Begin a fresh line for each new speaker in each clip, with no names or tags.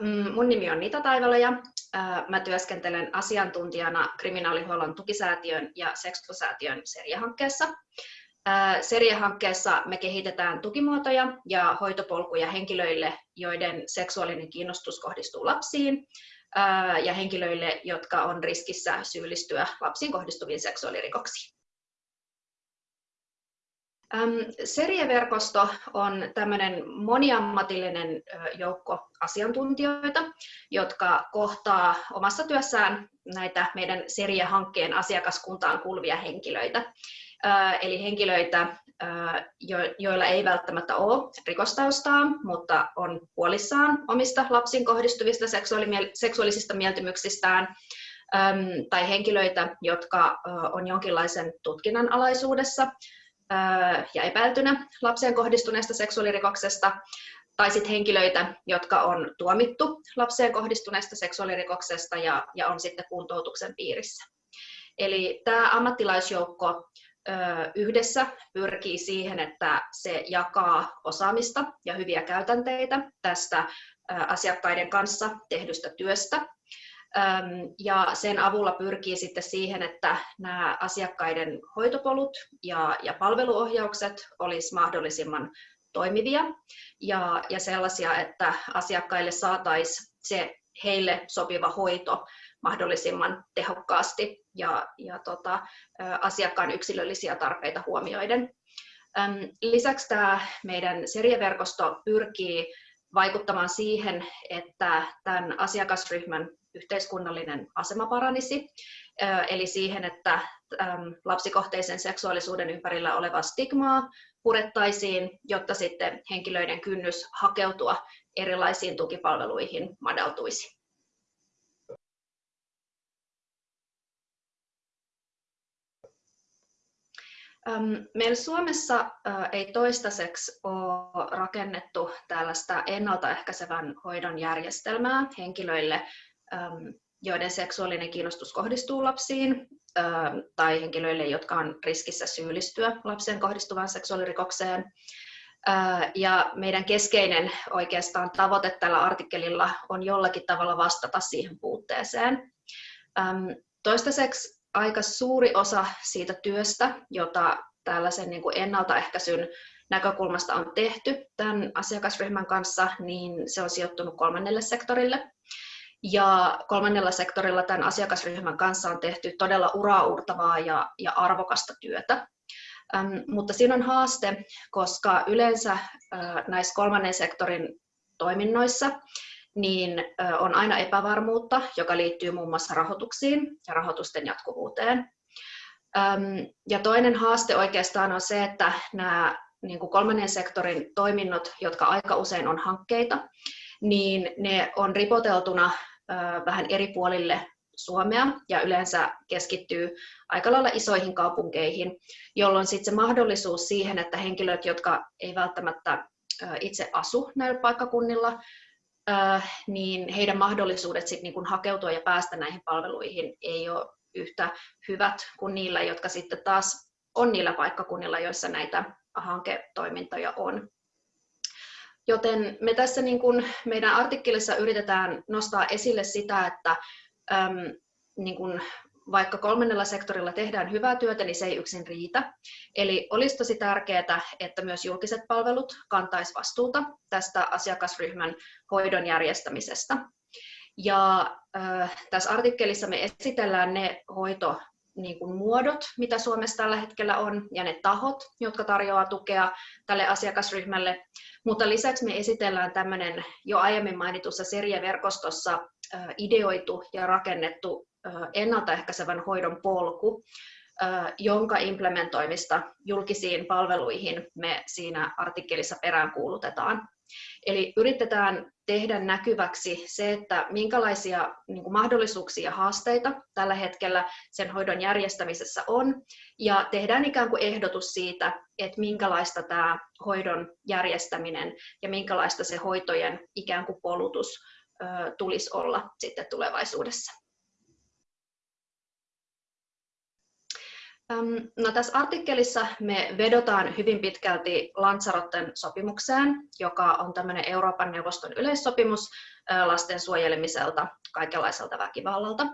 Mm, mun nimi on Nita Taivaloja. Mä työskentelen asiantuntijana kriminaalihuollon tukisäätiön ja Sexpo-säätiön seriahankkeessa. Seriahankkeessa me kehitetään tukimuotoja ja hoitopolkuja henkilöille, joiden seksuaalinen kiinnostus kohdistuu lapsiin, ja henkilöille, jotka on riskissä syyllistyä lapsiin kohdistuviin seksuaalirikoksiin. Serieverkosto on tämmöinen moniammatillinen joukko asiantuntijoita, jotka kohtaa omassa työssään näitä meidän seriehankkeen asiakaskuntaan kuuluvia henkilöitä. Eli henkilöitä, joilla ei välttämättä ole rikostaustaa, mutta on huolissaan omista lapsiin kohdistuvista seksuaalisista mieltymyksistään, tai henkilöitä, jotka on jonkinlaisen tutkinnan alaisuudessa, ja epäiltynä lapseen kohdistuneesta seksuaalirikoksesta, tai sitten henkilöitä, jotka on tuomittu lapseen kohdistuneesta seksuaalirikoksesta ja, ja on sitten kuntoutuksen piirissä. Eli tämä ammattilaisjoukko ö, yhdessä pyrkii siihen, että se jakaa osaamista ja hyviä käytänteitä tästä ö, asiakkaiden kanssa tehdystä työstä ja sen avulla pyrkii sitten siihen, että nämä asiakkaiden hoitopolut ja, ja palveluohjaukset olisi mahdollisimman toimivia ja, ja sellaisia, että asiakkaille saataisiin se heille sopiva hoito mahdollisimman tehokkaasti ja, ja tota, asiakkaan yksilöllisiä tarpeita huomioiden. Lisäksi tämä meidän serieverkosto pyrkii vaikuttamaan siihen, että tämän asiakasryhmän yhteiskunnallinen asema paranisi, eli siihen, että lapsikohteisen seksuaalisuuden ympärillä olevaa stigmaa purettaisiin, jotta sitten henkilöiden kynnys hakeutua erilaisiin tukipalveluihin madaltuisi. Meillä Suomessa ei toistaiseksi ole rakennettu tällaista ennaltaehkäisevän hoidon järjestelmää henkilöille, joiden seksuaalinen kiinnostus kohdistuu lapsiin tai henkilöille, jotka on riskissä syyllistyä lapseen kohdistuvaan seksuaalirikokseen. Ja meidän keskeinen oikeastaan tavoite tällä artikkelilla on jollakin tavalla vastata siihen puutteeseen. Toistaiseksi aika suuri osa siitä työstä, jota tällaisen niin ennaltaehkäisyn näkökulmasta on tehty tämän asiakasryhmän kanssa, niin se on sijoittunut kolmannelle sektorille. Ja kolmannella sektorilla tämän asiakasryhmän kanssa on tehty todella uraurtavaa ja, ja arvokasta työtä. Ähm, mutta siinä on haaste, koska yleensä äh, näissä kolmannen sektorin toiminnoissa niin äh, on aina epävarmuutta, joka liittyy muun muassa rahoituksiin ja rahoitusten jatkuvuuteen. Ähm, ja toinen haaste oikeastaan on se, että nämä niin kuin kolmannen sektorin toiminnot, jotka aika usein on hankkeita, niin ne on ripoteltuna vähän eri puolille Suomea ja yleensä keskittyy aika lailla isoihin kaupunkeihin, jolloin sitten se mahdollisuus siihen, että henkilöt, jotka ei välttämättä itse asu näillä paikkakunnilla, niin heidän mahdollisuudet sitten niin hakeutua ja päästä näihin palveluihin ei ole yhtä hyvät kuin niillä, jotka sitten taas on niillä paikkakunnilla, joissa näitä hanketoimintoja on. Joten me tässä niin kuin meidän artikkelissa yritetään nostaa esille sitä, että äm, niin kuin vaikka kolmannella sektorilla tehdään hyvää työtä, niin se ei yksin riitä. Eli olisi tosi tärkeää, että myös julkiset palvelut kantaisi vastuuta tästä asiakasryhmän hoidon järjestämisestä. Ja äh, tässä artikkelissa me esitellään ne hoito niin kuin muodot, mitä Suomessa tällä hetkellä on, ja ne tahot, jotka tarjoaa tukea tälle asiakasryhmälle. Mutta lisäksi me esitellään tämmöinen jo aiemmin mainitussa serieverkostossa ideoitu ja rakennettu ennaltaehkäisevän hoidon polku, jonka implementoimista julkisiin palveluihin me siinä artikkelissa peräänkuulutetaan. Eli yritetään tehdä näkyväksi se, että minkälaisia niin kuin mahdollisuuksia ja haasteita tällä hetkellä sen hoidon järjestämisessä on, ja tehdään ikään kuin ehdotus siitä, että minkälaista tämä hoidon järjestäminen ja minkälaista se hoitojen ikään kuin polutus tulisi olla sitten tulevaisuudessa. No, tässä artikkelissa me vedotaan hyvin pitkälti Lanzarotten sopimukseen, joka on tämmöinen Euroopan neuvoston yleissopimus lasten suojelemiselta kaikenlaiselta väkivallalta.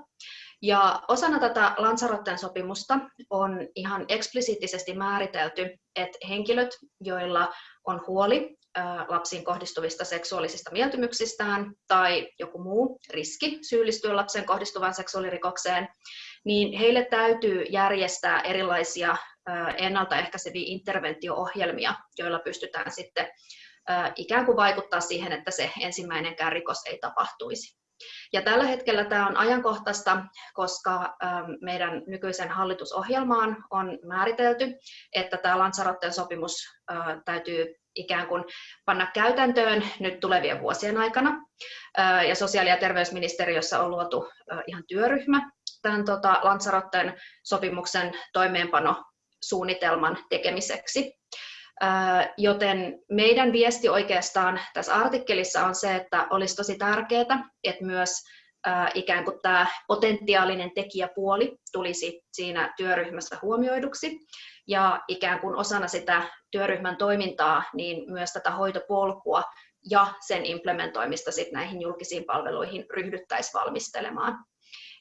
Ja osana tätä Lanzarotten sopimusta on ihan eksplisiittisesti määritelty, että henkilöt, joilla on huoli lapsiin kohdistuvista seksuaalisista mieltymyksistään tai joku muu riski syyllistyä lapsen kohdistuvaan seksuaalirikokseen, niin heille täytyy järjestää erilaisia ennaltaehkäiseviä interventio-ohjelmia, joilla pystytään sitten ikään kuin vaikuttaa siihen, että se ensimmäinenkään rikos ei tapahtuisi. Ja tällä hetkellä tämä on ajankohtaista, koska meidän nykyisen hallitusohjelmaan on määritelty, että tämä Lanzarotten sopimus täytyy ikään kuin panna käytäntöön nyt tulevien vuosien aikana. Ja sosiaali- ja terveysministeriössä on luotu ihan työryhmä tämän tota, Lanzarotten sopimuksen toimeenpanosuunnitelman tekemiseksi. Joten meidän viesti oikeastaan tässä artikkelissa on se, että olisi tosi tärkeää, että myös ikään kuin tämä potentiaalinen tekijäpuoli tulisi siinä työryhmässä huomioiduksi. Ja ikään kuin osana sitä työryhmän toimintaa, niin myös tätä hoitopolkua ja sen implementoimista sit näihin julkisiin palveluihin ryhdyttäisiin valmistelemaan.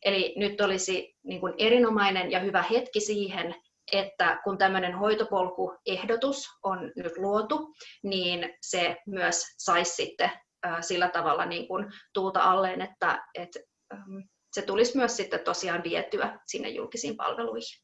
Eli nyt olisi niin kuin erinomainen ja hyvä hetki siihen, että kun tämmöinen hoitopolkuehdotus on nyt luotu, niin se myös saisi sitten sillä tavalla niin kuin tuuta alleen, että, että se tulisi myös sitten tosiaan vietyä sinne julkisiin palveluihin.